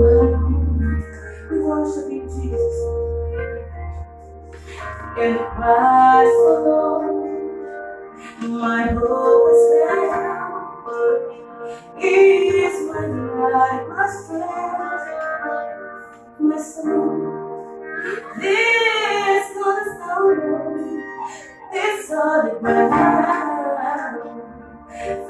We worship you, Jesus. In Christ alone, my hope is found. He is my life, my strength, my soul. This cornerstone, this solid ground. Then truth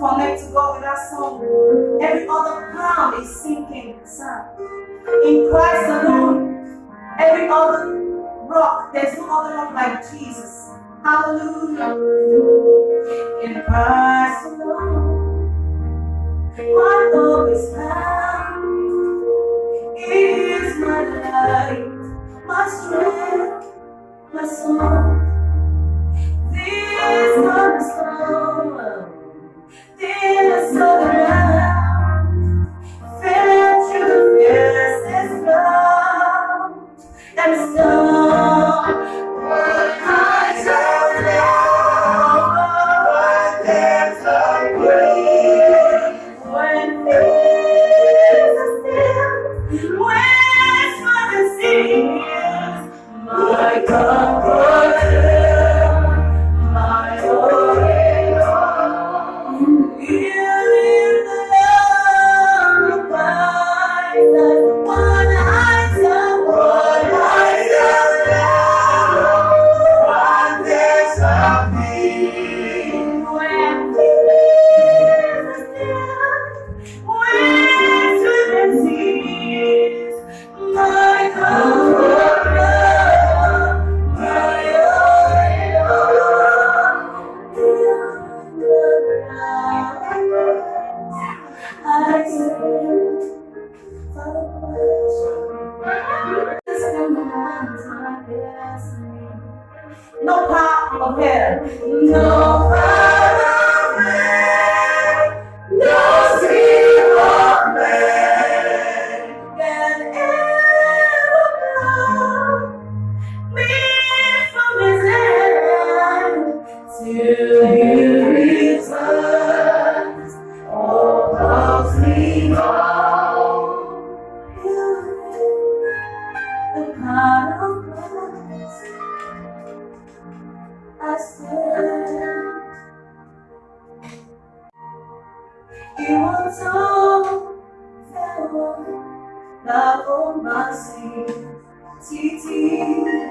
connect to God with that song, every other palm is sinking sand. In Christ alone, every other rock, there's no other rock like Jesus. Hallelujah. In Christ alone, my hope is found. He is my light, my strength, my song. My destiny. No power of hell, no power Sin, Titi.